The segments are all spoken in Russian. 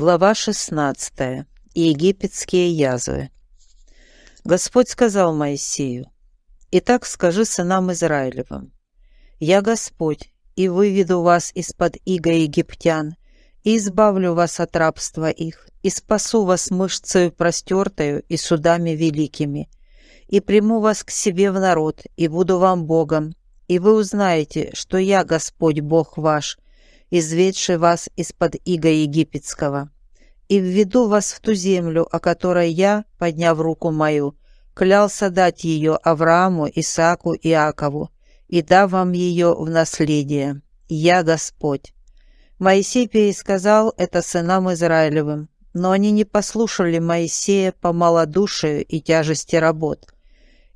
Глава 16. Египетские язвы. Господь сказал Моисею, «Итак скажи сынам Израилевым, «Я Господь, и выведу вас из-под иго египтян, и избавлю вас от рабства их, и спасу вас мышцею простертою и судами великими, и приму вас к себе в народ, и буду вам Богом, и вы узнаете, что я Господь Бог ваш, изведший вас из-под иго египетского, и введу вас в ту землю, о которой я, подняв руку мою, клялся дать ее Аврааму, Исааку и Иакову, и дав вам ее в наследие. Я Господь». Моисей пересказал это сынам Израилевым, но они не послушали Моисея по малодушию и тяжести работ.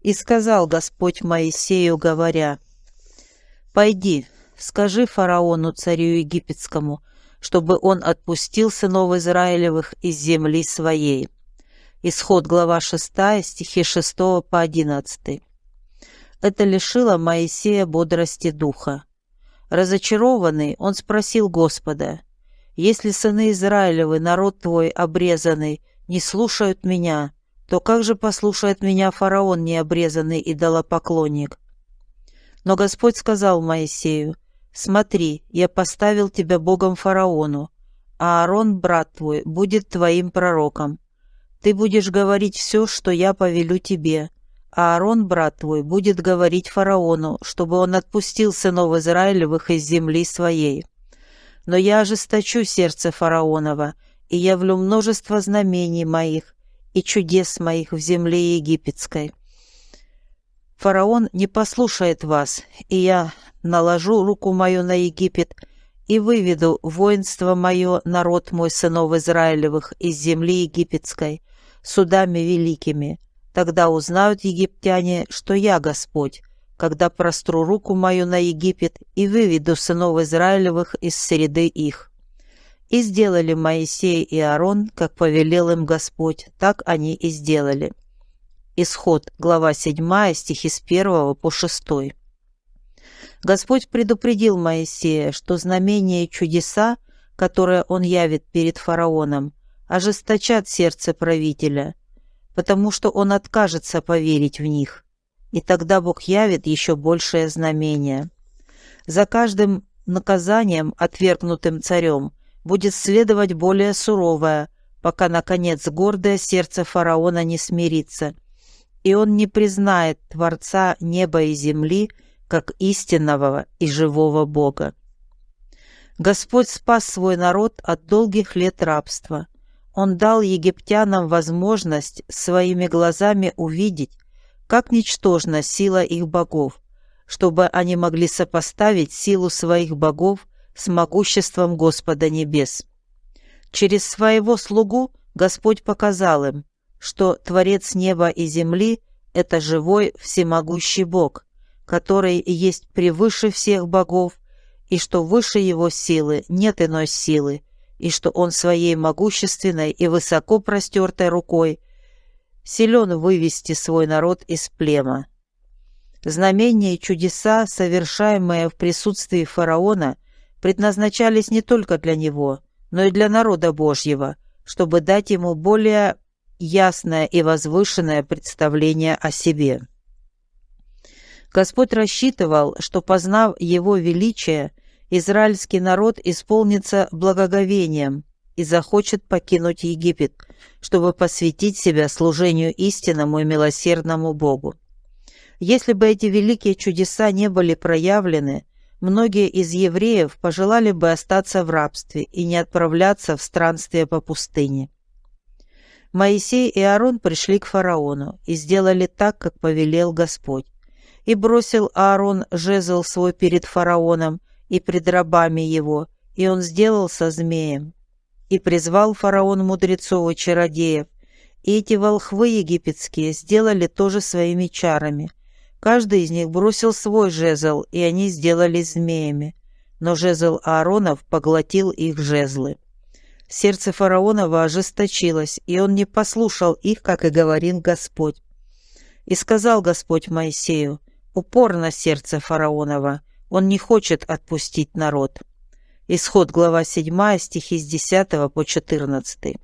И сказал Господь Моисею, говоря, «Пойди, скажи фараону, царю египетскому, чтобы он отпустил сынов Израилевых из земли своей». Исход, глава 6, стихи 6 по 11. Это лишило Моисея бодрости духа. Разочарованный, он спросил Господа, «Если сыны Израилевы, народ твой обрезанный, не слушают меня, то как же послушает меня фараон необрезанный идолопоклонник?» Но Господь сказал Моисею, «Смотри, я поставил тебя Богом фараону, а Аарон, брат твой, будет твоим пророком. Ты будешь говорить все, что я повелю тебе, а Аарон, брат твой, будет говорить фараону, чтобы он отпустил сынов Израилевых из земли своей. Но я ожесточу сердце фараонова, и явлю множество знамений моих и чудес моих в земле египетской. Фараон не послушает вас, и я наложу руку мою на Египет и выведу воинство мое, народ мой, сынов Израилевых, из земли египетской, судами великими. Тогда узнают египтяне, что я Господь, когда простру руку мою на Египет и выведу сынов Израилевых из среды их». И сделали Моисей и Аарон, как повелел им Господь, так они и сделали. Исход, глава 7, стихи с 1 по 6. Господь предупредил Моисея, что знамения и чудеса, которые он явит перед фараоном, ожесточат сердце правителя, потому что он откажется поверить в них, и тогда Бог явит еще большее знамение. За каждым наказанием, отвергнутым царем, будет следовать более суровое, пока, наконец, гордое сердце фараона не смирится – и он не признает Творца неба и земли как истинного и живого Бога. Господь спас свой народ от долгих лет рабства. Он дал египтянам возможность своими глазами увидеть, как ничтожна сила их богов, чтобы они могли сопоставить силу своих богов с могуществом Господа Небес. Через своего слугу Господь показал им, что Творец неба и земли – это живой всемогущий Бог, который есть превыше всех богов, и что выше его силы нет иной силы, и что он своей могущественной и высоко простертой рукой силен вывести свой народ из плема. Знамения и чудеса, совершаемые в присутствии фараона, предназначались не только для него, но и для народа Божьего, чтобы дать ему более ясное и возвышенное представление о себе. Господь рассчитывал, что, познав Его величие, израильский народ исполнится благоговением и захочет покинуть Египет, чтобы посвятить себя служению истинному и милосердному Богу. Если бы эти великие чудеса не были проявлены, многие из евреев пожелали бы остаться в рабстве и не отправляться в странствие по пустыне. Моисей и Аарон пришли к фараону и сделали так, как повелел Господь. И бросил Аарон жезл свой перед фараоном и пред рабами его, и он сделался змеем. И призвал фараон мудрецов и чародеев, и эти волхвы египетские сделали тоже своими чарами. Каждый из них бросил свой жезл, и они сделались змеями. Но жезл Ааронов поглотил их жезлы. Сердце фараонова ожесточилось, и он не послушал их, как и говорил Господь. И сказал Господь Моисею, упорно сердце фараонова, он не хочет отпустить народ. Исход, глава 7, стихи с 10 по 14.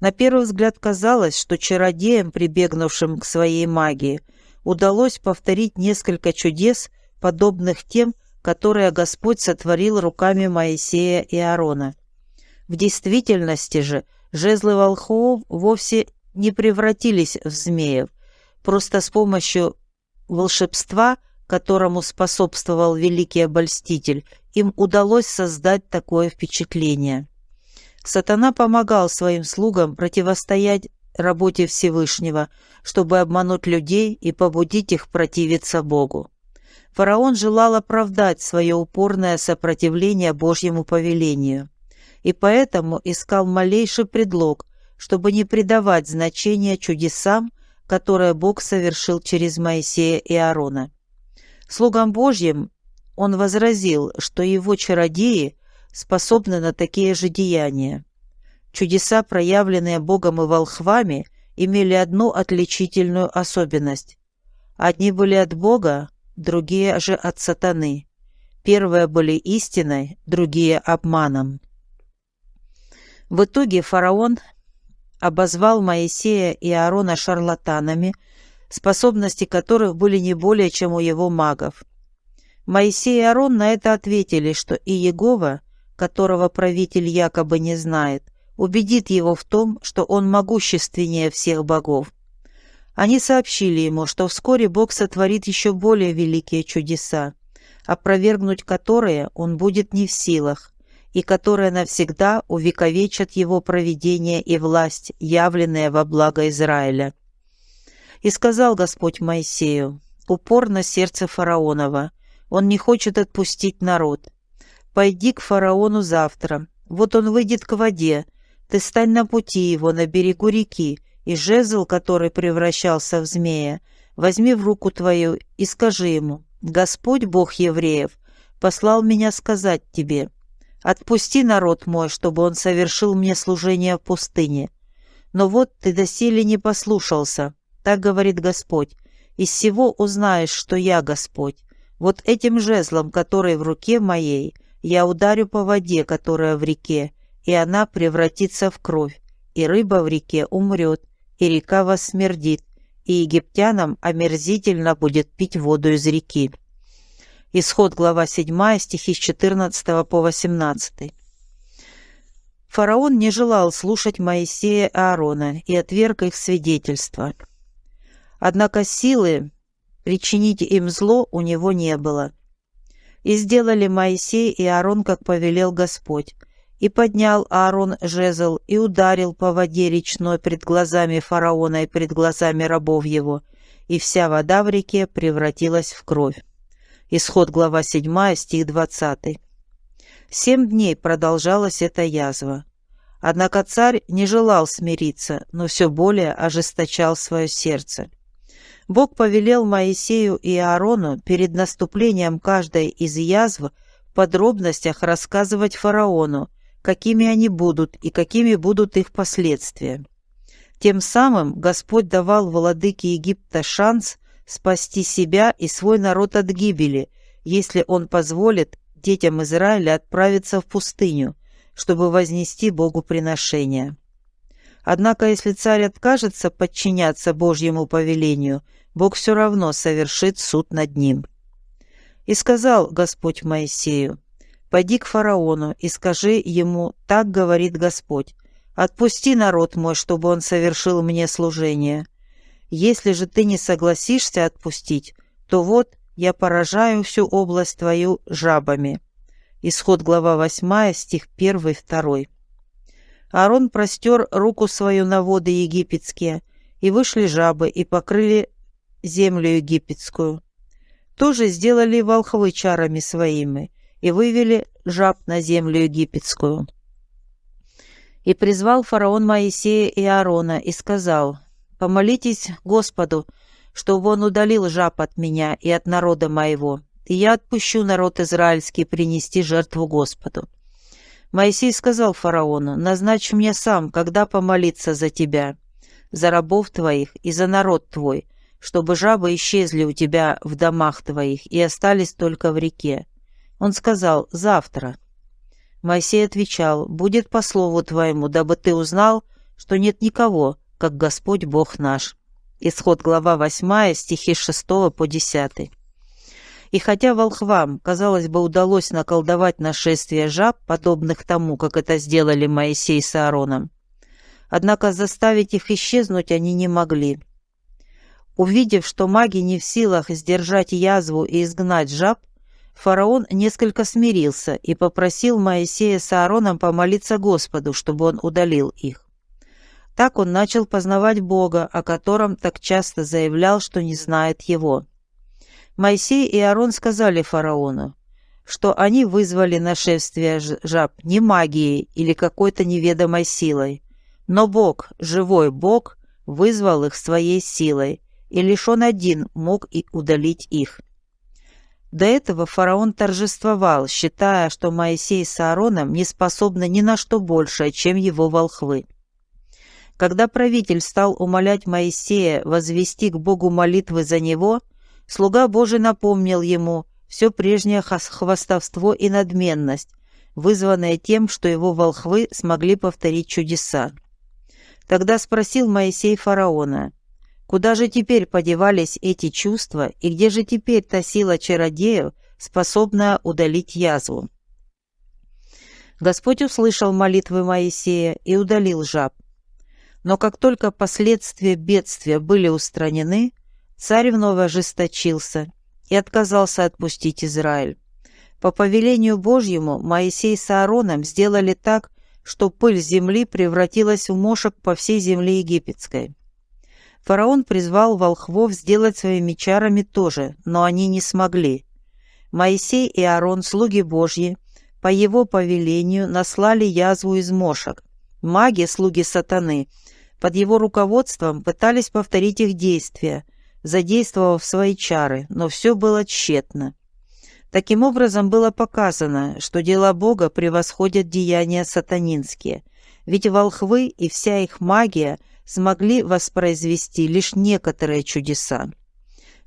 На первый взгляд казалось, что чародеям, прибегнувшим к своей магии, удалось повторить несколько чудес, подобных тем, которые Господь сотворил руками Моисея и Аарона. В действительности же жезлы волхвов вовсе не превратились в змеев, просто с помощью волшебства, которому способствовал великий обольститель, им удалось создать такое впечатление. Сатана помогал своим слугам противостоять работе Всевышнего, чтобы обмануть людей и побудить их противиться Богу. Фараон желал оправдать свое упорное сопротивление Божьему повелению, и поэтому искал малейший предлог, чтобы не придавать значения чудесам, которые Бог совершил через Моисея и Аарона. Слугам Божьим он возразил, что его чародеи способны на такие же деяния. Чудеса, проявленные Богом и волхвами, имели одну отличительную особенность. Одни были от Бога, другие же от сатаны. Первые были истиной, другие – обманом. В итоге фараон обозвал Моисея и Аарона шарлатанами, способности которых были не более, чем у его магов. Моисей и Аарон на это ответили, что и Егова, которого правитель якобы не знает, убедит его в том, что он могущественнее всех богов. Они сообщили ему, что вскоре Бог сотворит еще более великие чудеса, опровергнуть которые он будет не в силах, и которые навсегда увековечат его провидение и власть, явленные во благо Израиля. И сказал Господь Моисею, упор на сердце фараонова, он не хочет отпустить народ. Пойди к фараону завтра, вот он выйдет к воде, ты стань на пути его, на берегу реки, и жезл, который превращался в змея, возьми в руку твою и скажи ему, «Господь, Бог евреев, послал меня сказать тебе, отпусти народ мой, чтобы он совершил мне служение в пустыне. Но вот ты доселе не послушался, так говорит Господь, из всего узнаешь, что я Господь. Вот этим жезлом, который в руке моей, я ударю по воде, которая в реке, и она превратится в кровь, и рыба в реке умрет, и река вас смердит, и египтянам омерзительно будет пить воду из реки». Исход, глава 7, стихи с 14 по 18. Фараон не желал слушать Моисея и Аарона и отверг их свидетельства. Однако силы причинить им зло у него не было. И сделали Моисей и Аарон, как повелел Господь, и поднял Аарон жезл и ударил по воде речной пред глазами фараона и пред глазами рабов его, и вся вода в реке превратилась в кровь. Исход глава 7, стих 20. Семь дней продолжалась эта язва. Однако царь не желал смириться, но все более ожесточал свое сердце. Бог повелел Моисею и Аарону перед наступлением каждой из язв в подробностях рассказывать фараону, какими они будут и какими будут их последствия. Тем самым Господь давал владыке Египта шанс спасти себя и свой народ от гибели, если он позволит детям Израиля отправиться в пустыню, чтобы вознести Богу приношение. Однако, если царь откажется подчиняться Божьему повелению, Бог все равно совершит суд над ним. И сказал Господь Моисею, Пойди к фараону и скажи ему, так говорит Господь, отпусти народ мой, чтобы он совершил мне служение. Если же ты не согласишься отпустить, то вот я поражаю всю область твою жабами». Исход глава 8, стих 1-2. Аарон простер руку свою на воды египетские, и вышли жабы, и покрыли землю египетскую. Тоже сделали волхвы чарами своими, и вывели жаб на землю египетскую. И призвал фараон Моисея и Аарона и сказал, «Помолитесь Господу, чтобы он удалил жаб от меня и от народа моего, и я отпущу народ израильский принести жертву Господу». Моисей сказал фараону, «Назначь мне сам, когда помолиться за тебя, за рабов твоих и за народ твой, чтобы жабы исчезли у тебя в домах твоих и остались только в реке. Он сказал «завтра». Моисей отвечал, «Будет по слову твоему, дабы ты узнал, что нет никого, как Господь Бог наш». Исход глава 8, стихи 6 по 10. И хотя волхвам, казалось бы, удалось наколдовать нашествие жаб, подобных тому, как это сделали Моисей с Аароном, однако заставить их исчезнуть они не могли. Увидев, что маги не в силах сдержать язву и изгнать жаб, фараон несколько смирился и попросил Моисея с Аароном помолиться Господу, чтобы он удалил их. Так он начал познавать Бога, о котором так часто заявлял, что не знает его. Моисей и Аарон сказали фараону, что они вызвали нашествие жаб не магией или какой-то неведомой силой, но Бог, живой Бог, вызвал их своей силой, и лишь он один мог и удалить их. До этого фараон торжествовал, считая, что Моисей с Аароном не способны ни на что большее, чем его волхвы. Когда правитель стал умолять Моисея возвести к Богу молитвы за него, слуга Божий напомнил ему все прежнее хвастовство и надменность, вызванное тем, что его волхвы смогли повторить чудеса. Тогда спросил Моисей фараона, Куда же теперь подевались эти чувства, и где же теперь та сила чародеев, способная удалить язву? Господь услышал молитвы Моисея и удалил жаб. Но как только последствия бедствия были устранены, царь вновь ожесточился и отказался отпустить Израиль. По повелению Божьему Моисей с Аароном сделали так, что пыль земли превратилась в мошек по всей земле египетской. Фараон призвал волхвов сделать своими чарами тоже, но они не смогли. Моисей и Аарон, слуги Божьи, по его повелению наслали язву из мошек. Маги, слуги сатаны, под его руководством пытались повторить их действия, задействовав свои чары, но все было тщетно. Таким образом было показано, что дела Бога превосходят деяния сатанинские, ведь волхвы и вся их магия – смогли воспроизвести лишь некоторые чудеса.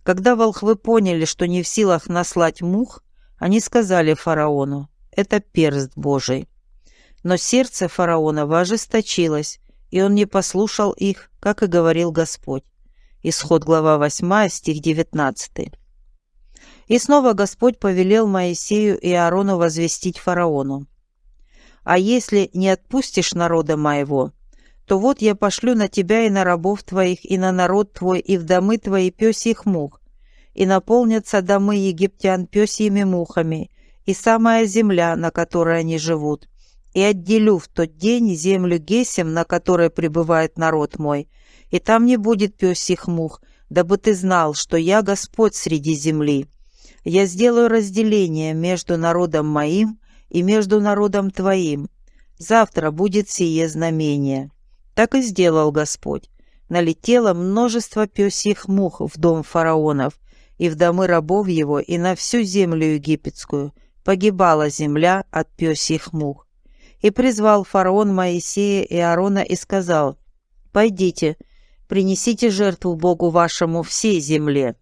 Когда волхвы поняли, что не в силах наслать мух, они сказали фараону «это перст Божий». Но сердце фараона ожесточилось, и он не послушал их, как и говорил Господь. Исход глава 8, стих 19. И снова Господь повелел Моисею и Аарону возвестить фараону. «А если не отпустишь народа моего, то вот я пошлю на тебя и на рабов твоих, и на народ твой, и в домы твои пёсьих мух, и наполнятся домы египтян пёсьими мухами, и самая земля, на которой они живут. И отделю в тот день землю Гесем, на которой пребывает народ мой, и там не будет пёсьих мух, дабы ты знал, что я Господь среди земли. Я сделаю разделение между народом моим и между народом твоим. Завтра будет сие знамение». Так и сделал Господь. Налетело множество пёсьих мух в дом фараонов, и в домы рабов его, и на всю землю египетскую. Погибала земля от пёсьих мух. И призвал фараон Моисея и Аарона и сказал, «Пойдите, принесите жертву Богу вашему всей земле».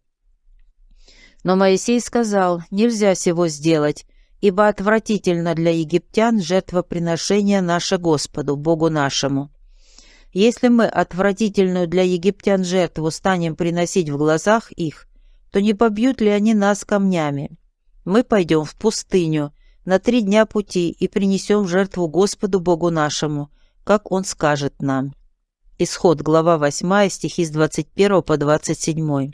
Но Моисей сказал, «Нельзя сего сделать, ибо отвратительно для египтян жертвоприношение наше Господу, Богу нашему». Если мы отвратительную для египтян жертву станем приносить в глазах их, то не побьют ли они нас камнями? Мы пойдем в пустыню на три дня пути и принесем жертву Господу Богу нашему, как Он скажет нам». Исход, глава 8, стихи с 21 по 27.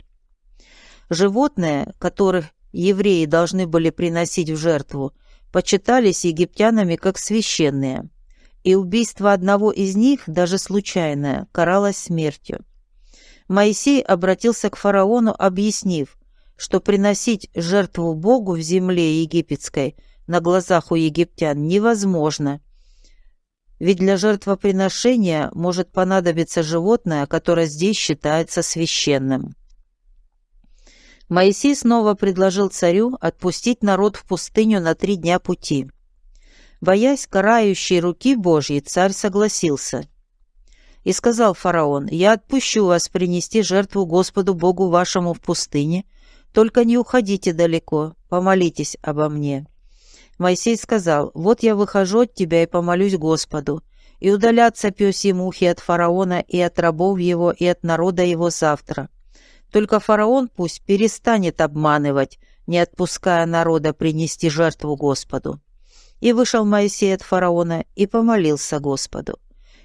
Животные, которых евреи должны были приносить в жертву, почитались египтянами как священные – и убийство одного из них, даже случайное, каралось смертью. Моисей обратился к фараону, объяснив, что приносить жертву Богу в земле египетской на глазах у египтян невозможно, ведь для жертвоприношения может понадобиться животное, которое здесь считается священным. Моисей снова предложил царю отпустить народ в пустыню на три дня пути. Боясь карающей руки Божьей, царь согласился. И сказал фараон, «Я отпущу вас принести жертву Господу Богу вашему в пустыне, только не уходите далеко, помолитесь обо мне». Моисей сказал, «Вот я выхожу от тебя и помолюсь Господу, и удалятся пёси мухи от фараона и от рабов его и от народа его завтра. Только фараон пусть перестанет обманывать, не отпуская народа принести жертву Господу». И вышел Моисей от фараона и помолился Господу.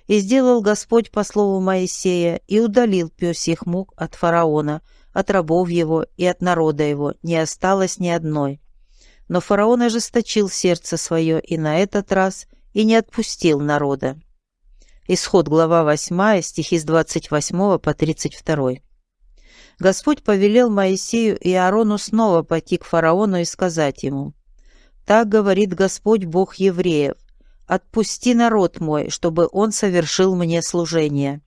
И сделал Господь по слову Моисея и удалил пёсьих мук от фараона, от рабов его и от народа его, не осталось ни одной. Но фараон ожесточил сердце свое и на этот раз и не отпустил народа. Исход, глава 8, стихи с 28 по 32. Господь повелел Моисею и Аарону снова пойти к фараону и сказать ему, «Так говорит Господь Бог евреев, отпусти народ мой, чтобы он совершил мне служение».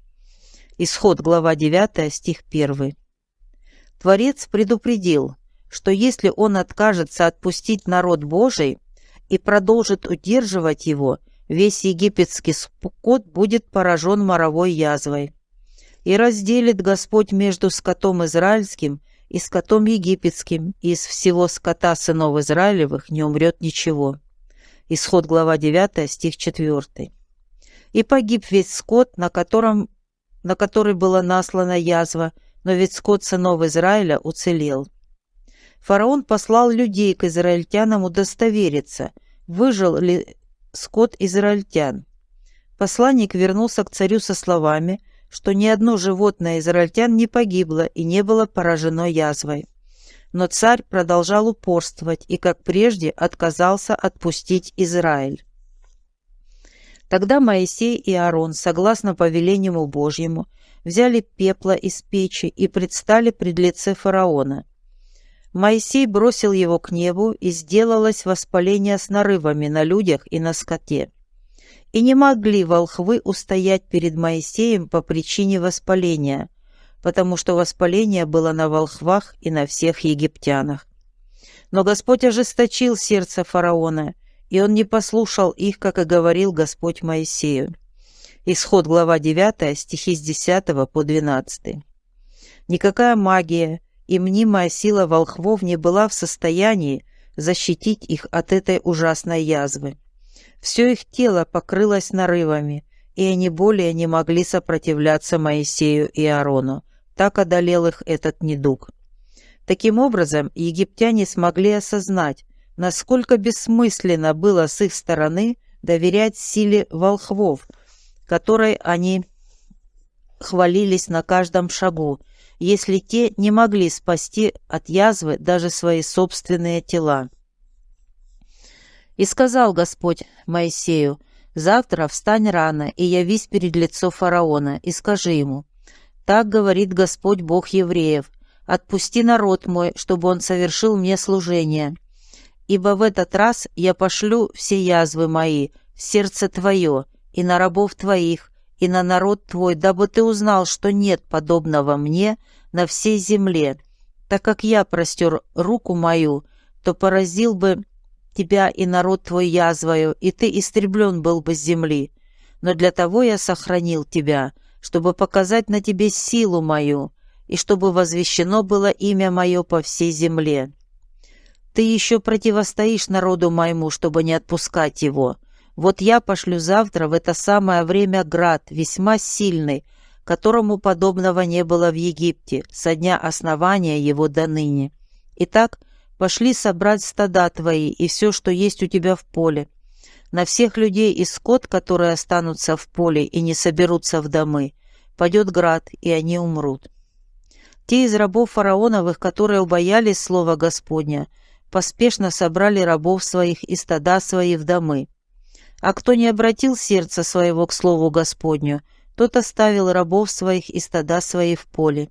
Исход, глава 9, стих 1. Творец предупредил, что если он откажется отпустить народ Божий и продолжит удерживать его, весь египетский скот будет поражен моровой язвой. И разделит Господь между скотом израильским и скотом египетским, и из всего скота сынов Израилевых не умрет ничего. Исход глава 9, стих 4. И погиб весь скот, на, котором, на который была наслана язва, но ведь скот сынов Израиля уцелел. Фараон послал людей к израильтянам удостовериться, выжил ли скот израильтян. Посланник вернулся к царю со словами, что ни одно животное израильтян не погибло и не было поражено язвой. Но царь продолжал упорствовать и, как прежде, отказался отпустить Израиль. Тогда Моисей и Аарон, согласно повелению Божьему, взяли пепла из печи и предстали пред лице фараона. Моисей бросил его к небу, и сделалось воспаление с нарывами на людях и на скоте. И не могли волхвы устоять перед Моисеем по причине воспаления, потому что воспаление было на волхвах и на всех египтянах. Но Господь ожесточил сердце фараона, и он не послушал их, как и говорил Господь Моисею. Исход, глава 9, стихи с 10 по 12. Никакая магия, и мнимая сила волхвов не была в состоянии защитить их от этой ужасной язвы. Все их тело покрылось нарывами, и они более не могли сопротивляться Моисею и Аарону. Так одолел их этот недуг. Таким образом, египтяне смогли осознать, насколько бессмысленно было с их стороны доверять силе волхвов, которой они хвалились на каждом шагу, если те не могли спасти от язвы даже свои собственные тела. И сказал Господь Моисею, «Завтра встань рано и явись перед лицо фараона, и скажи ему, так говорит Господь Бог евреев, отпусти народ мой, чтобы он совершил мне служение. Ибо в этот раз я пошлю все язвы мои в сердце твое и на рабов твоих, и на народ твой, дабы ты узнал, что нет подобного мне на всей земле. Так как я простер руку мою, то поразил бы тебя и народ твой язвою, и ты истреблен был бы с земли. Но для того я сохранил тебя, чтобы показать на тебе силу мою, и чтобы возвещено было имя мое по всей земле. Ты еще противостоишь народу моему, чтобы не отпускать его. Вот я пошлю завтра в это самое время град, весьма сильный, которому подобного не было в Египте со дня основания его до ныне. Итак, пошли собрать стада твои и все, что есть у тебя в поле. На всех людей и скот, которые останутся в поле и не соберутся в домы, падет град, и они умрут. Те из рабов фараоновых, которые убоялись слова Господня, поспешно собрали рабов своих и стада свои в домы. А кто не обратил сердце своего к слову Господню, тот оставил рабов своих и стада свои в поле.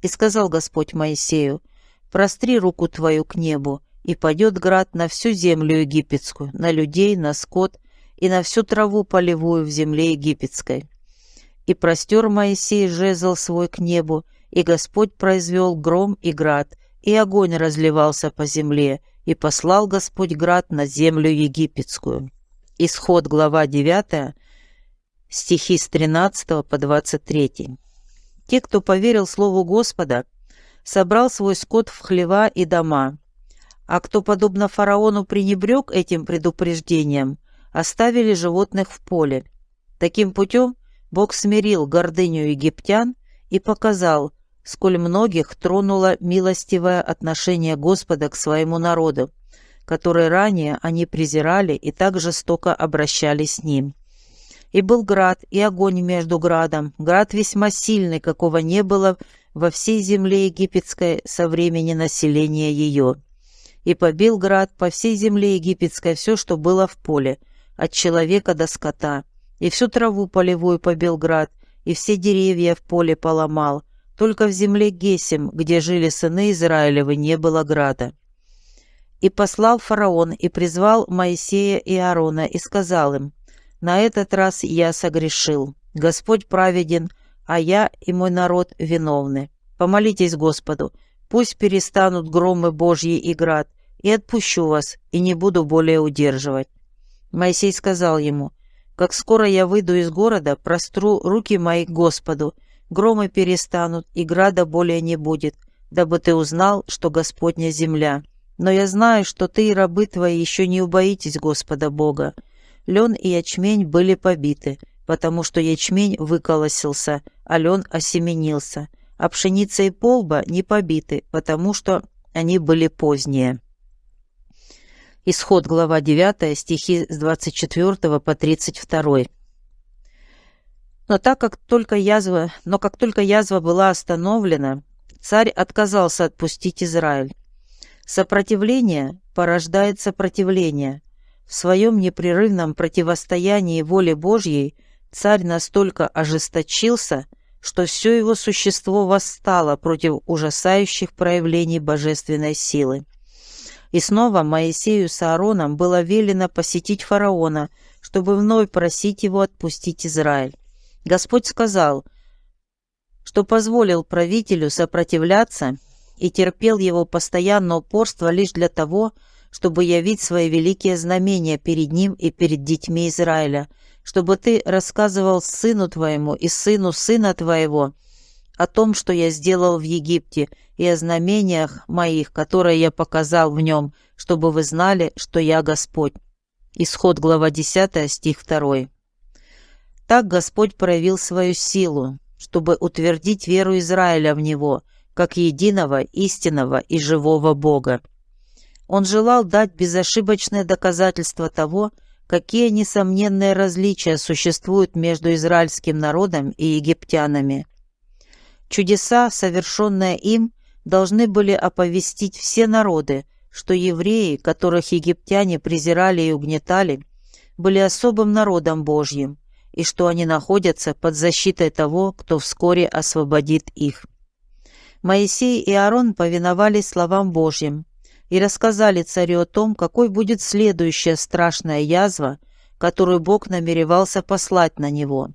И сказал Господь Моисею, «Простри руку твою к небу, и падет град на всю землю египетскую, на людей, на скот и на всю траву полевую в земле египетской». И простер Моисей жезл свой к небу, и Господь произвел гром и град, и огонь разливался по земле, и послал Господь град на землю египетскую. Исход, глава 9, стихи с 13 по 23. Те, кто поверил Слову Господа, собрал свой скот в хлева и дома, а кто, подобно фараону, пренебрег этим предупреждением, оставили животных в поле. Таким путем Бог смирил гордыню египтян и показал, сколь многих тронуло милостивое отношение Господа к своему народу, который ранее они презирали и так жестоко обращались с ним. И был град, и огонь между градом, град весьма сильный, какого не было во всей земле египетской со времени населения ее. И побил град по всей земле египетской все, что было в поле, от человека до скота, и всю траву полевую побил град, и все деревья в поле поломал, только в земле Гесим, где жили сыны Израилевы, не было града. И послал фараон и призвал Моисея и Аарона и сказал им, «На этот раз я согрешил, Господь праведен, а я и мой народ виновны. Помолитесь Господу, пусть перестанут громы Божьи и град, и отпущу вас, и не буду более удерживать». Моисей сказал ему, «Как скоро я выйду из города, простру руки мои к Господу, громы перестанут, и града более не будет, дабы ты узнал, что Господня земля. Но я знаю, что ты и рабы твои еще не убоитесь Господа Бога. Лен и ячмень были побиты, потому что ячмень выколосился, а лен осеменился, а пшеница и полба не побиты, потому что они были поздние. Исход, глава 9, стихи с 24 по 32. Но так как только язва, но как только язва была остановлена, царь отказался отпустить Израиль. Сопротивление порождает сопротивление. В своем непрерывном противостоянии воле Божьей царь настолько ожесточился, что все его существо восстало против ужасающих проявлений божественной силы. И снова Моисею с Аароном было велено посетить фараона, чтобы вновь просить его отпустить Израиль. Господь сказал, что позволил правителю сопротивляться и терпел его постоянное упорство лишь для того, чтобы явить свои великие знамения перед ним и перед детьми Израиля, чтобы ты рассказывал сыну твоему и сыну сына твоего о том, что я сделал в Египте, и о знамениях моих, которые я показал в нем, чтобы вы знали, что я Господь». Исход, глава 10, стих 2. Так Господь проявил свою силу, чтобы утвердить веру Израиля в Него, как единого, истинного и живого Бога. Он желал дать безошибочное доказательство того, какие несомненные различия существуют между израильским народом и египтянами. Чудеса, совершенные им, должны были оповестить все народы, что евреи, которых египтяне презирали и угнетали, были особым народом Божьим, и что они находятся под защитой того, кто вскоре освободит их. Моисей и Аарон повиновались словам Божьим и рассказали царю о том, какой будет следующая страшная язва, которую Бог намеревался послать на него.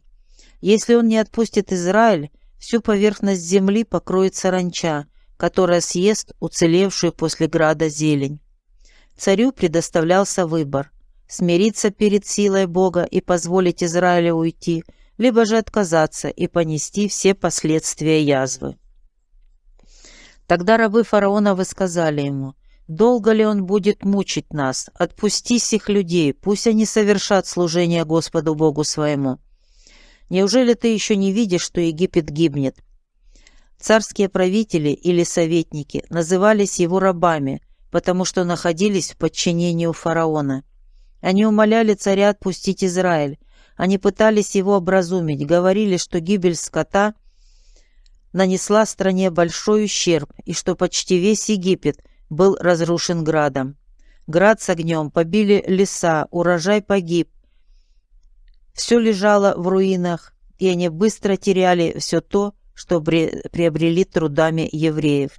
Если он не отпустит Израиль, всю поверхность земли покроет саранча, которая съест уцелевшую после града зелень. Царю предоставлялся выбор смириться перед силой Бога и позволить Израилю уйти, либо же отказаться и понести все последствия язвы. Тогда рабы фараона высказали ему, «Долго ли он будет мучить нас? Отпусти сих людей, пусть они совершат служение Господу Богу своему. Неужели ты еще не видишь, что Египет гибнет?» Царские правители или советники назывались его рабами, потому что находились в подчинении у фараона. Они умоляли царя отпустить Израиль. Они пытались его образумить, говорили, что гибель скота нанесла стране большой ущерб и что почти весь Египет был разрушен градом. Град с огнем побили леса, урожай погиб. Все лежало в руинах, и они быстро теряли все то, что приобрели трудами евреев.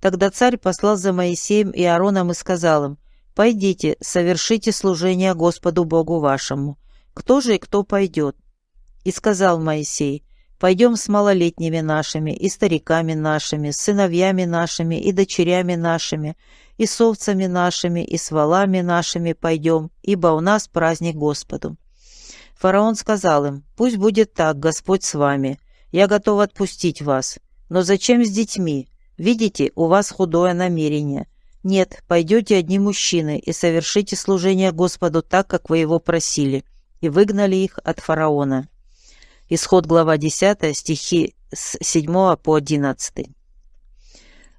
Тогда царь послал за Моисеем и Аароном и сказал им, «Пойдите, совершите служение Господу Богу вашему. Кто же и кто пойдет?» И сказал Моисей, «Пойдем с малолетними нашими, и стариками нашими, с сыновьями нашими, и дочерями нашими, и с овцами нашими, и с валами нашими пойдем, ибо у нас праздник Господу». Фараон сказал им, «Пусть будет так, Господь с вами. Я готов отпустить вас. Но зачем с детьми? Видите, у вас худое намерение. Нет, пойдете одни мужчины и совершите служение Господу так, как вы его просили, и выгнали их от фараона. Исход глава 10, стихи с 7 по 11.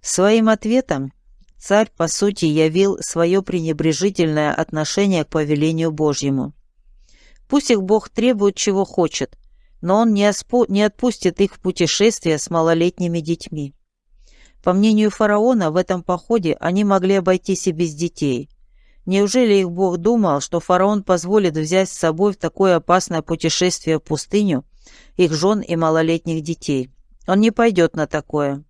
Своим ответом царь, по сути, явил свое пренебрежительное отношение к повелению Божьему. Пусть их Бог требует, чего хочет, но Он не, оспо... не отпустит их в путешествие с малолетними детьми. По мнению фараона, в этом походе они могли обойтись и без детей. Неужели их Бог думал, что фараон позволит взять с собой в такое опасное путешествие в пустыню их жен и малолетних детей? Он не пойдет на такое.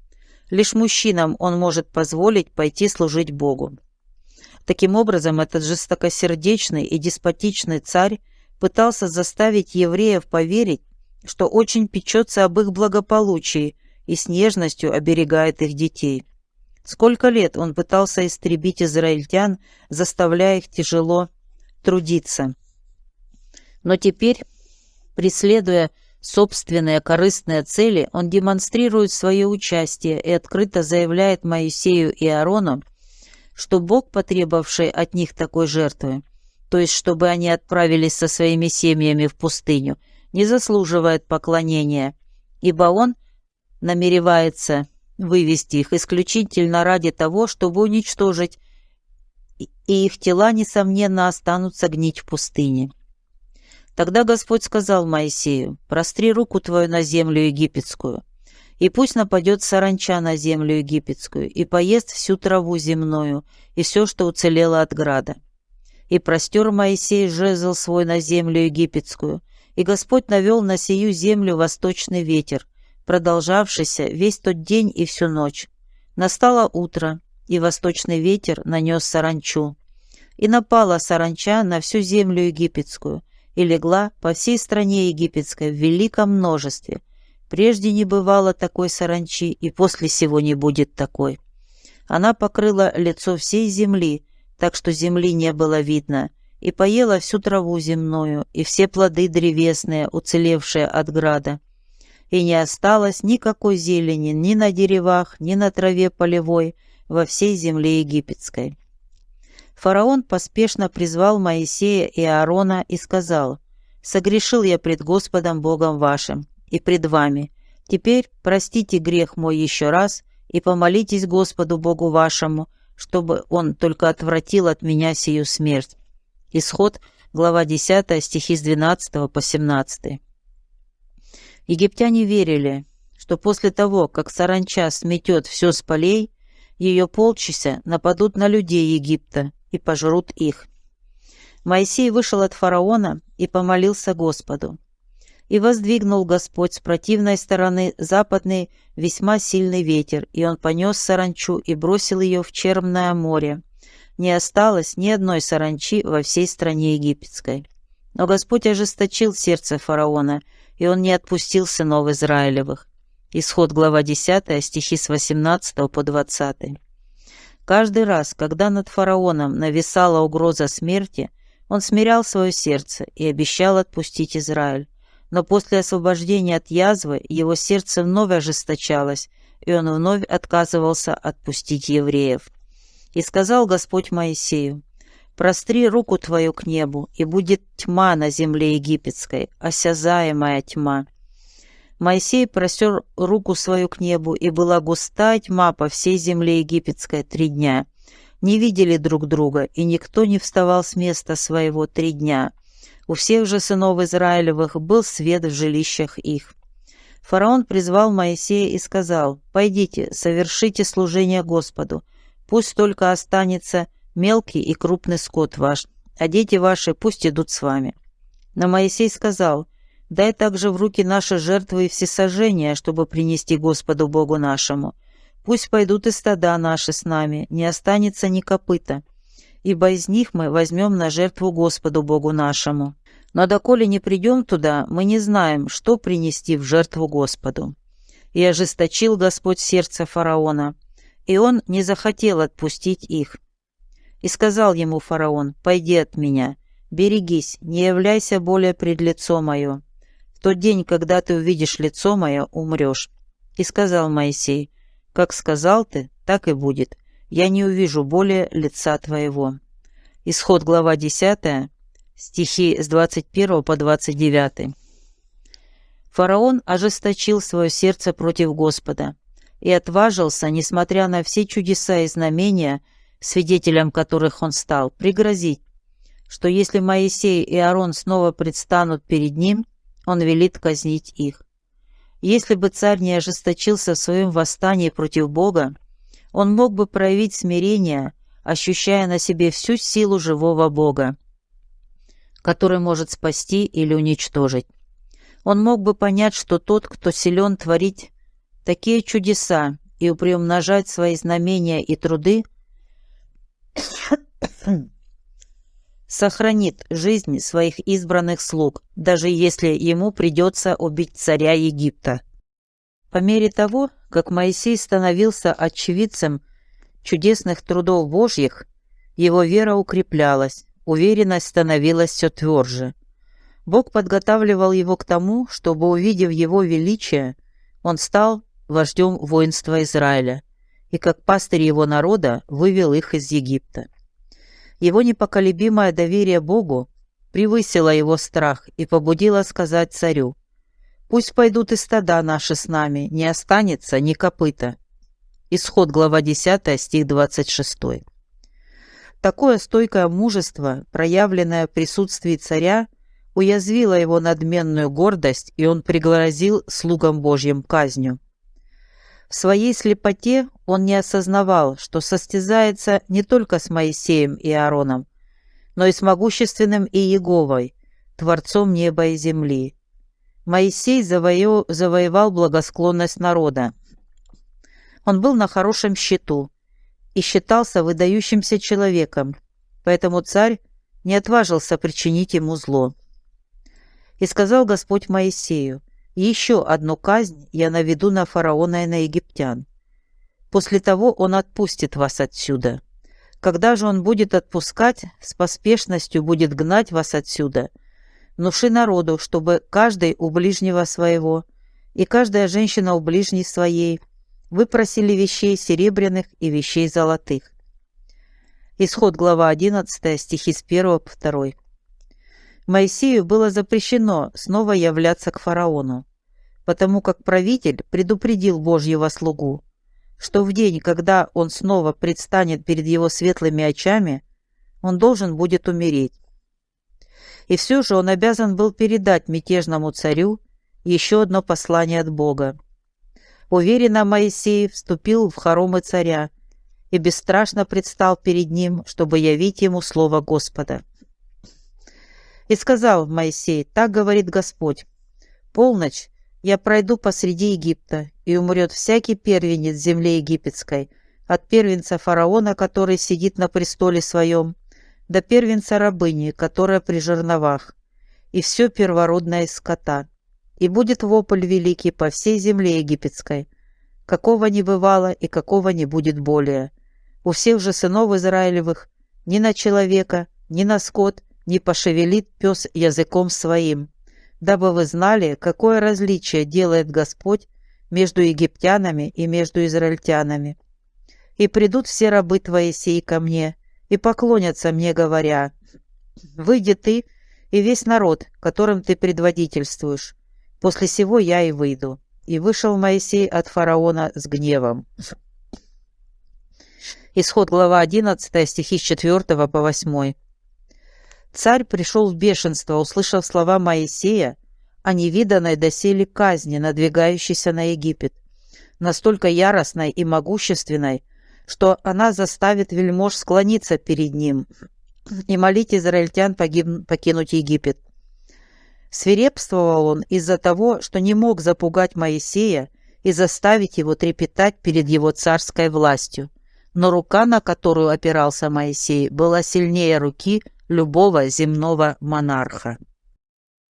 Лишь мужчинам он может позволить пойти служить Богу. Таким образом, этот жестокосердечный и деспотичный царь пытался заставить евреев поверить, что очень печется об их благополучии и с нежностью оберегает их детей. Сколько лет он пытался истребить израильтян, заставляя их тяжело трудиться. Но теперь, преследуя собственные корыстные цели, он демонстрирует свое участие и открыто заявляет Моисею и Аарону, что Бог, потребовавший от них такой жертвы, то есть чтобы они отправились со своими семьями в пустыню, не заслуживает поклонения, ибо Он – намеревается вывести их исключительно ради того, чтобы уничтожить, и их тела, несомненно, останутся гнить в пустыне. Тогда Господь сказал Моисею, «Простри руку твою на землю египетскую, и пусть нападет саранча на землю египетскую, и поест всю траву земную, и все, что уцелело от града». И простер Моисей жезл свой на землю египетскую, и Господь навел на сию землю восточный ветер, продолжавшийся весь тот день и всю ночь. Настало утро, и восточный ветер нанес саранчу. И напала саранча на всю землю египетскую, и легла по всей стране египетской в великом множестве. Прежде не бывало такой саранчи, и после сего не будет такой. Она покрыла лицо всей земли, так что земли не было видно, и поела всю траву земную, и все плоды древесные, уцелевшие от града и не осталось никакой зелени ни на деревах, ни на траве полевой во всей земле египетской. Фараон поспешно призвал Моисея и Аарона и сказал, «Согрешил я пред Господом Богом вашим и пред вами. Теперь простите грех мой еще раз и помолитесь Господу Богу вашему, чтобы Он только отвратил от меня сию смерть». Исход, глава 10, стихи с 12 по 17. Египтяне верили, что после того, как саранча сметет все с полей, ее полчища нападут на людей Египта и пожрут их. Моисей вышел от фараона и помолился Господу. И воздвигнул Господь с противной стороны западный весьма сильный ветер, и он понес саранчу и бросил ее в Черное море. Не осталось ни одной саранчи во всей стране египетской. Но Господь ожесточил сердце фараона – и он не отпустил сынов Израилевых. Исход глава 10, стихи с 18 по 20. Каждый раз, когда над фараоном нависала угроза смерти, он смирял свое сердце и обещал отпустить Израиль. Но после освобождения от язвы его сердце вновь ожесточалось, и он вновь отказывался отпустить евреев. И сказал Господь Моисею, Простри руку твою к небу, и будет тьма на земле египетской, осязаемая тьма. Моисей простер руку свою к небу, и была густая тьма по всей земле египетской три дня. Не видели друг друга, и никто не вставал с места своего три дня. У всех же сынов Израилевых был свет в жилищах их. Фараон призвал Моисея и сказал, «Пойдите, совершите служение Господу, пусть только останется мелкий и крупный скот ваш, а дети ваши пусть идут с вами». Но Моисей сказал, «Дай также в руки наши жертвы и всесожжения, чтобы принести Господу Богу нашему. Пусть пойдут и стада наши с нами, не останется ни копыта, ибо из них мы возьмем на жертву Господу Богу нашему. Но доколе не придем туда, мы не знаем, что принести в жертву Господу». И ожесточил Господь сердце фараона, и он не захотел отпустить их. И сказал ему фараон, «Пойди от меня, берегись, не являйся более пред лицо мое. Тот день, когда ты увидишь лицо мое, умрешь». И сказал Моисей, «Как сказал ты, так и будет. я не увижу более лица твоего». Исход, глава 10, стихи с 21 по 29. Фараон ожесточил свое сердце против Господа и отважился, несмотря на все чудеса и знамения, свидетелем которых он стал, пригрозить, что если Моисей и Аарон снова предстанут перед ним, он велит казнить их. Если бы царь не ожесточился в своем восстании против Бога, он мог бы проявить смирение, ощущая на себе всю силу живого Бога, который может спасти или уничтожить. Он мог бы понять, что тот, кто силен творить такие чудеса и приумножать свои знамения и труды, сохранит жизнь своих избранных слуг, даже если ему придется убить царя Египта. По мере того, как Моисей становился очевидцем чудесных трудов Божьих, его вера укреплялась, уверенность становилась все тверже. Бог подготавливал его к тому, чтобы, увидев его величие, он стал вождем воинства Израиля и, как пастырь его народа, вывел их из Египта. Его непоколебимое доверие Богу превысило его страх и побудило сказать царю, «Пусть пойдут и стада наши с нами, не останется ни копыта». Исход, глава 10, стих 26. Такое стойкое мужество, проявленное в присутствии царя, уязвило его надменную гордость, и он пригрозил слугам Божьим казнью. В своей слепоте он не осознавал, что состязается не только с Моисеем и Аароном, но и с могущественным Иеговой, Творцом неба и земли. Моисей завоев... завоевал благосклонность народа. Он был на хорошем счету и считался выдающимся человеком, поэтому царь не отважился причинить ему зло. И сказал Господь Моисею, еще одну казнь я наведу на фараона и на египтян. После того он отпустит вас отсюда. Когда же он будет отпускать, с поспешностью будет гнать вас отсюда. Внуши народу, чтобы каждый у ближнего своего и каждая женщина у ближней своей выпросили вещей серебряных и вещей золотых. Исход глава 11, стихи с 1 по 2. Моисею было запрещено снова являться к фараону потому как правитель предупредил Божьего слугу, что в день, когда он снова предстанет перед его светлыми очами, он должен будет умереть. И все же он обязан был передать мятежному царю еще одно послание от Бога. Уверенно Моисей вступил в хоромы царя и бесстрашно предстал перед ним, чтобы явить ему слово Господа. И сказал Моисей, так говорит Господь, полночь я пройду посреди Египта, и умрет всякий первенец земли египетской, от первенца фараона, который сидит на престоле своем, до первенца рабыни, которая при жерновах, и все первородное скота. И будет вопль великий по всей земле египетской, какого не бывало и какого не будет более. У всех же сынов Израилевых ни на человека, ни на скот не пошевелит пес языком своим, дабы вы знали, какое различие делает Господь между египтянами и между израильтянами. И придут все рабы твои сей ко мне, и поклонятся мне, говоря, «Выйди ты и весь народ, которым ты предводительствуешь. После сего я и выйду». И вышел Моисей от фараона с гневом. Исход глава 11, стихи с 4 по 8. Царь пришел в бешенство, услышав слова Моисея о невиданной доселе казни, надвигающейся на Египет, настолько яростной и могущественной, что она заставит вельмож склониться перед ним и молить израильтян погиб... покинуть Египет. Свирепствовал он из-за того, что не мог запугать Моисея и заставить его трепетать перед его царской властью. Но рука, на которую опирался Моисей, была сильнее руки любого земного монарха.